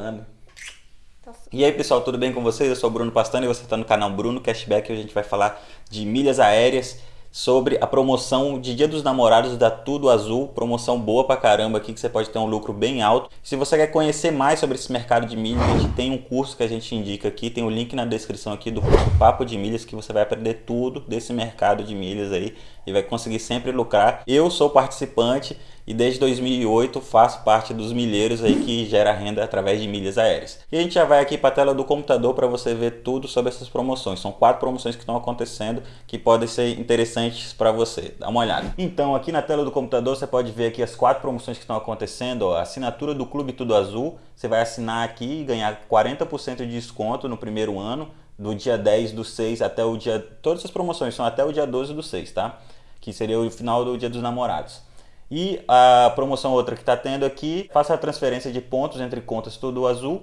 Tá e aí pessoal, tudo bem com vocês? Eu sou o Bruno Pastano e você está no canal Bruno Cashback. Hoje a gente vai falar de milhas aéreas sobre a promoção de Dia dos Namorados da Tudo Azul, promoção boa pra caramba aqui que você pode ter um lucro bem alto. Se você quer conhecer mais sobre esse mercado de milhas, a gente tem um curso que a gente indica aqui, tem o um link na descrição aqui do curso Papo de Milhas que você vai aprender tudo desse mercado de milhas aí e vai conseguir sempre lucrar. Eu sou participante e desde 2008 faço parte dos milheiros aí que gera renda através de milhas aéreas. E a gente já vai aqui para a tela do computador para você ver tudo sobre essas promoções. São quatro promoções que estão acontecendo que podem ser interessantes para você. Dá uma olhada. Então aqui na tela do computador você pode ver aqui as quatro promoções que estão acontecendo. Ó, assinatura do Clube Tudo Azul, você vai assinar aqui e ganhar 40% de desconto no primeiro ano do dia 10 do 6 até o dia... Todas as promoções são até o dia 12 do 6, tá? Que seria o final do dia dos namorados. E a promoção outra que está tendo aqui, faça a transferência de pontos entre contas Tudo Azul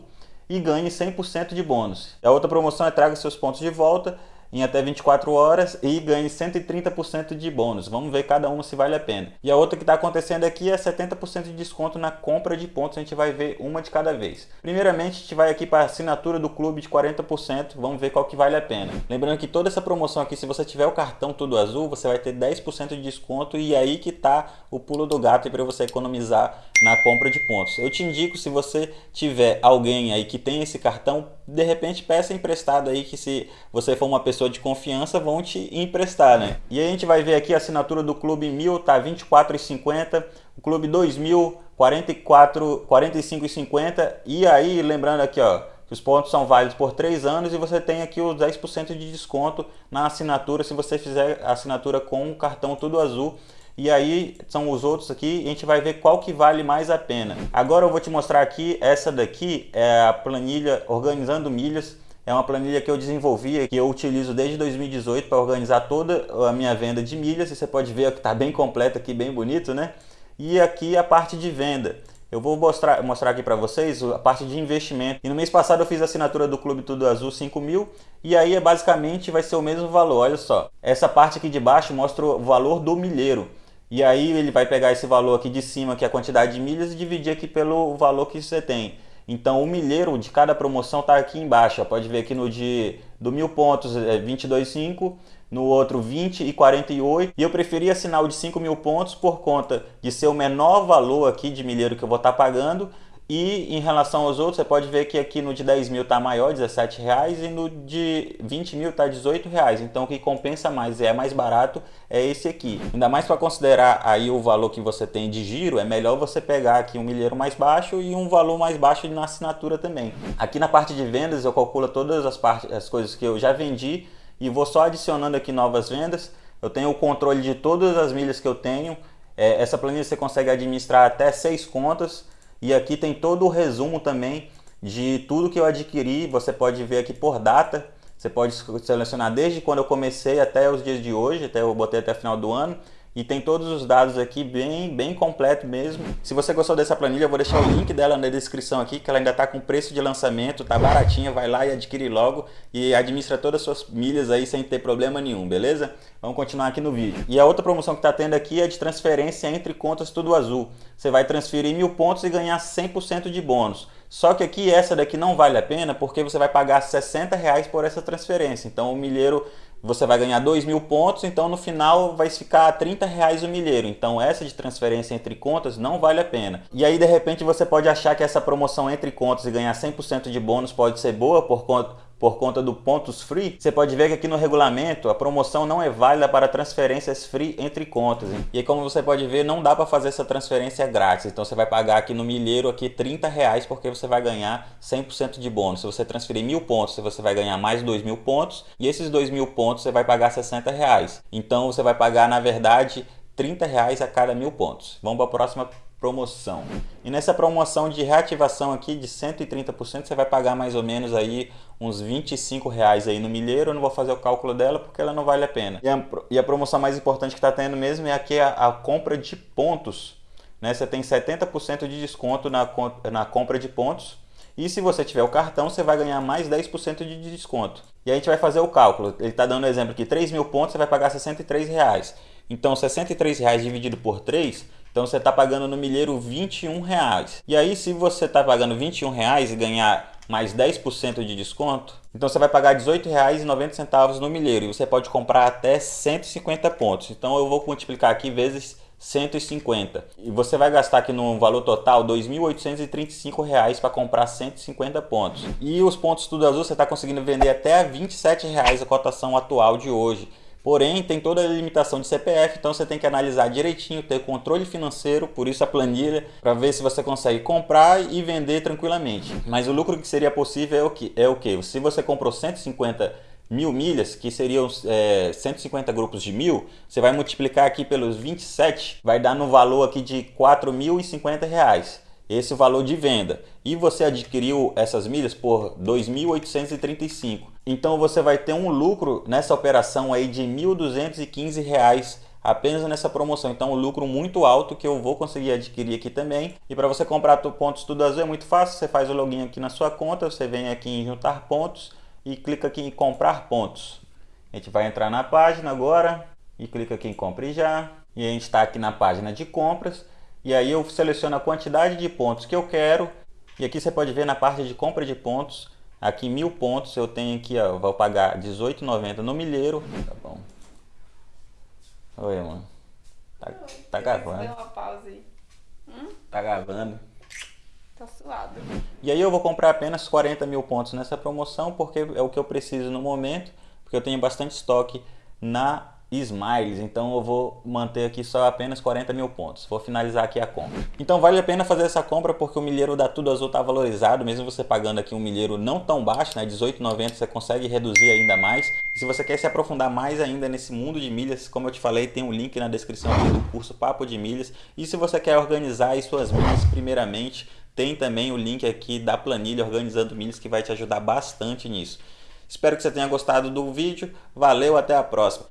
e ganhe 100% de bônus. A outra promoção é traga seus pontos de volta em até 24 horas e ganhe 130% de bônus. Vamos ver cada uma se vale a pena. E a outra que está acontecendo aqui é 70% de desconto na compra de pontos. A gente vai ver uma de cada vez. Primeiramente, a gente vai aqui para a assinatura do clube de 40%. Vamos ver qual que vale a pena. Lembrando que toda essa promoção aqui, se você tiver o cartão Tudo Azul, você vai ter 10% de desconto e aí que está o pulo do gato para você economizar na compra de pontos. Eu te indico, se você tiver alguém aí que tem esse cartão, de repente peça emprestado aí que se você for uma pessoa de confiança vão te emprestar, né? E a gente vai ver aqui a assinatura do Clube 1000 tá 24,50, o Clube 2000 44 45,50 e aí lembrando aqui, ó, que os pontos são válidos por 3 anos e você tem aqui os 10% de desconto na assinatura se você fizer a assinatura com o cartão Tudo Azul. E aí são os outros aqui, a gente vai ver qual que vale mais a pena. Agora eu vou te mostrar aqui, essa daqui é a planilha Organizando Milhas é uma planilha que eu desenvolvi, que eu utilizo desde 2018 para organizar toda a minha venda de milhas. E você pode ver que está bem completa aqui, bem bonito, né? E aqui a parte de venda. Eu vou mostrar, mostrar aqui para vocês a parte de investimento. E no mês passado eu fiz a assinatura do Clube Tudo Azul 5 mil. E aí é basicamente vai ser o mesmo valor, olha só. Essa parte aqui de baixo mostra o valor do milheiro. E aí ele vai pegar esse valor aqui de cima, que é a quantidade de milhas, e dividir aqui pelo valor que você tem. Então o milheiro de cada promoção está aqui embaixo. Pode ver aqui no de do mil pontos é 22,5, no outro 20 e 48. E eu preferi assinar o de 5 mil pontos por conta de ser o menor valor aqui de milheiro que eu vou estar tá pagando e em relação aos outros, você pode ver que aqui no de 10 mil está maior, 17 reais, e no de 20 mil está 18 reais. Então o que compensa mais é mais barato é esse aqui. Ainda mais para considerar aí o valor que você tem de giro, é melhor você pegar aqui um milheiro mais baixo e um valor mais baixo na assinatura também. Aqui na parte de vendas eu calculo todas as, partes, as coisas que eu já vendi e vou só adicionando aqui novas vendas. Eu tenho o controle de todas as milhas que eu tenho. É, essa planilha você consegue administrar até seis contas e aqui tem todo o resumo também de tudo que eu adquiri. Você pode ver aqui por data. Você pode selecionar desde quando eu comecei até os dias de hoje, até eu botei até o final do ano. E tem todos os dados aqui bem, bem completo mesmo. Se você gostou dessa planilha, eu vou deixar o link dela na descrição aqui, que ela ainda está com preço de lançamento, tá baratinha, vai lá e adquire logo e administra todas as suas milhas aí sem ter problema nenhum, beleza? Vamos continuar aqui no vídeo. E a outra promoção que está tendo aqui é de transferência entre contas tudo azul. Você vai transferir mil pontos e ganhar 100% de bônus. Só que aqui essa daqui não vale a pena porque você vai pagar 60 reais por essa transferência. Então o milheiro você vai ganhar 2 mil pontos, então no final vai ficar 30 reais o milheiro. Então essa de transferência entre contas não vale a pena. E aí de repente você pode achar que essa promoção entre contas e ganhar 100% de bônus pode ser boa por conta por conta do pontos free, você pode ver que aqui no regulamento a promoção não é válida para transferências free entre contas. Hein? E como você pode ver, não dá para fazer essa transferência grátis. Então você vai pagar aqui no milheiro aqui 30 reais porque você vai ganhar 100% de bônus. Se você transferir mil pontos, você vai ganhar mais 2 mil pontos e esses 2 mil pontos você vai pagar 60 reais. Então você vai pagar, na verdade, 30 reais a cada mil pontos. Vamos para a próxima promoção. E nessa promoção de reativação aqui de 130%, você vai pagar mais ou menos aí uns 25 reais aí no milheiro. Eu não vou fazer o cálculo dela porque ela não vale a pena. E a, e a promoção mais importante que está tendo mesmo é aqui a, a compra de pontos. Né? Você tem 70% de desconto na, na compra de pontos. E se você tiver o cartão, você vai ganhar mais 10% de desconto. E a gente vai fazer o cálculo. Ele está dando um exemplo aqui, 3 mil pontos, você vai pagar 63 reais. Então, 63 reais dividido por 3 Então você está pagando no milheiro 21 reais. E aí se você está pagando 21 reais e ganhar mais 10% de desconto, então você vai pagar R$ 18,90 no milheiro e você pode comprar até 150 pontos. Então eu vou multiplicar aqui vezes 150. E você vai gastar aqui no valor total R$ 2.835 para comprar 150 pontos. E os pontos Tudo Azul você está conseguindo vender até 27 reais a cotação atual de hoje. Porém, tem toda a limitação de CPF, então você tem que analisar direitinho, ter controle financeiro, por isso a planilha, para ver se você consegue comprar e vender tranquilamente. Mas o lucro que seria possível é o que? É o que? Se você comprou 150 mil milhas, que seriam é, 150 grupos de mil, você vai multiplicar aqui pelos 27, vai dar no valor aqui de 4.050 reais esse valor de venda e você adquiriu essas milhas por 2.835. Então você vai ter um lucro nessa operação aí de R$ 1.215 apenas nessa promoção. Então um lucro muito alto que eu vou conseguir adquirir aqui também. E para você comprar pontos tudo azul é muito fácil, você faz o login aqui na sua conta, você vem aqui em juntar pontos e clica aqui em comprar pontos. A gente vai entrar na página agora e clica aqui em compre já. E a gente está aqui na página de compras e aí eu seleciono a quantidade de pontos que eu quero. E aqui você pode ver na parte de compra de pontos, aqui mil pontos eu tenho aqui, ó, vou pagar R$18,90 no milheiro. Tá bom. Oi, mano. Tá, tá gravando. uma pausa aí. Hum? Tá gravando. Tá suado. E aí eu vou comprar apenas 40 mil pontos nessa promoção, porque é o que eu preciso no momento, porque eu tenho bastante estoque na Smiles, então eu vou manter aqui só apenas 40 mil pontos. Vou finalizar aqui a compra. Então vale a pena fazer essa compra porque o milheiro da Tudo Azul está valorizado, mesmo você pagando aqui um milheiro não tão baixo, né, 18,90 você consegue reduzir ainda mais. E se você quer se aprofundar mais ainda nesse mundo de milhas, como eu te falei, tem um link na descrição do curso Papo de Milhas. E se você quer organizar as suas milhas primeiramente, tem também o link aqui da planilha Organizando Milhas que vai te ajudar bastante nisso. Espero que você tenha gostado do vídeo. Valeu, até a próxima.